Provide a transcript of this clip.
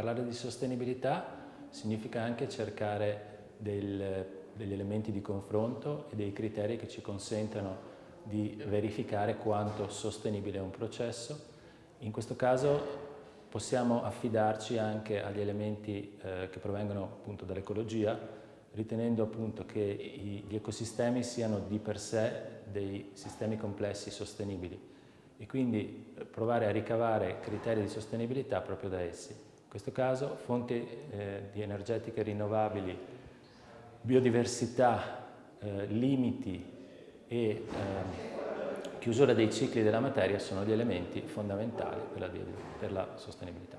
Parlare di sostenibilità significa anche cercare del, degli elementi di confronto e dei criteri che ci consentano di verificare quanto sostenibile è un processo. In questo caso possiamo affidarci anche agli elementi eh, che provengono dall'ecologia, ritenendo appunto che gli ecosistemi siano di per sé dei sistemi complessi sostenibili e quindi provare a ricavare criteri di sostenibilità proprio da essi. In questo caso fonti eh, di energetiche rinnovabili, biodiversità, eh, limiti e eh, chiusura dei cicli della materia sono gli elementi fondamentali per la, per la sostenibilità.